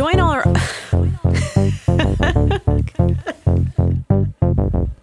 Join all our